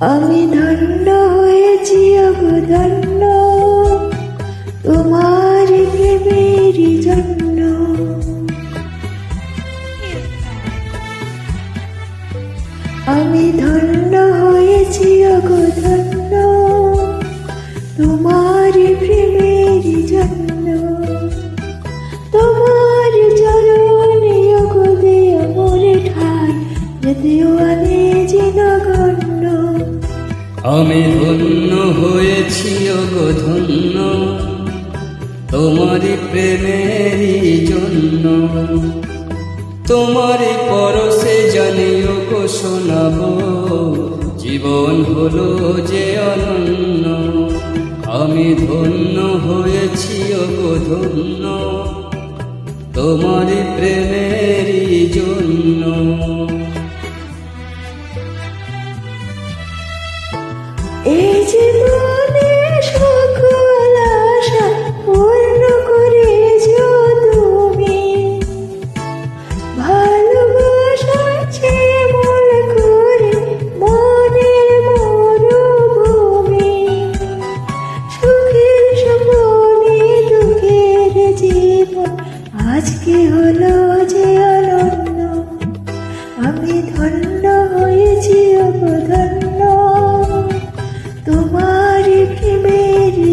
আমি ধন্য হয়েছি অবধন্য তোমার প্রেমেরই জন্য। আমি ধন্য হয়েছি অগধন্য তোমার প্রেমেরই জন্য। তোমার চরণে অগদে মরে ঠাই, যদিও আমি ধন্য হয়েছি গো ধন্য। তোমারই প্রেমেরই জন্য। তোমারই পরশে জানিও গো শোনাবো, জীবন হলো যে অনন্য। আমি ধন্য হয়েছি গো ধন্য। তোমারই প্রেমেরই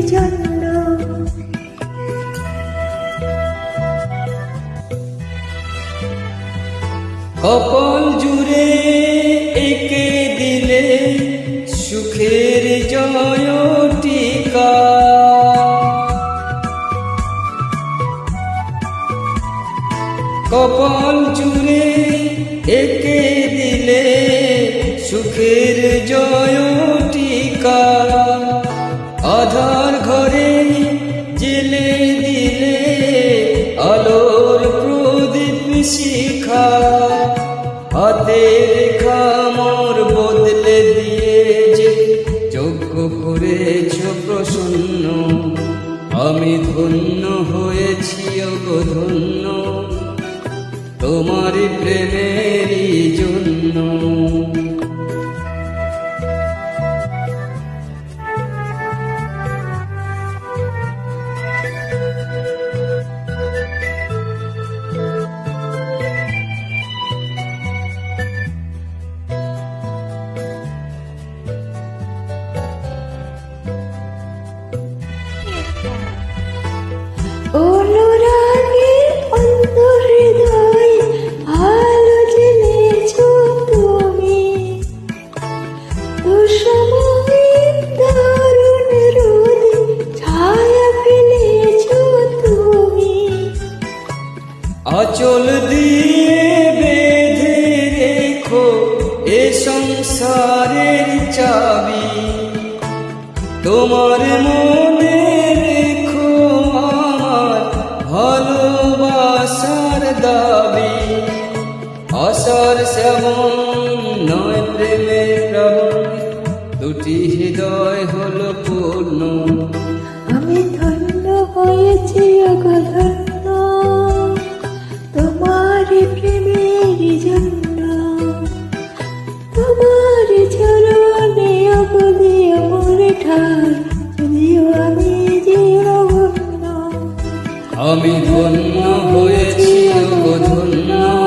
জন্য কপল জুড়ে একে দিলে সুখের জয় টিকা কপল জুড়ে একে দিলে সুখের জয় টিকা আধার শিখা, হাতে রেখা মোর বদলে দিয়ে যে যোগ্য করেছ প্রসন্ন, আমি ধন্য হয়েছি গো ধন্য তোমার প্রেমেরই আচল দিয়ে বেঁধে রেখো এ সংসারের চাবি। তোমার মনে দাবি। আশার সেমন নয় প্রেমের প্রাবণ দুটি হৃদয় হলো পূর্ণ। আমি ধন্য হয়েছি অগধন্য তোমার প্রেমের জন্য। তোমার চরণে অবধি আমার ঠাই যদিও আমি ধন্য হয়েছি ধন্য।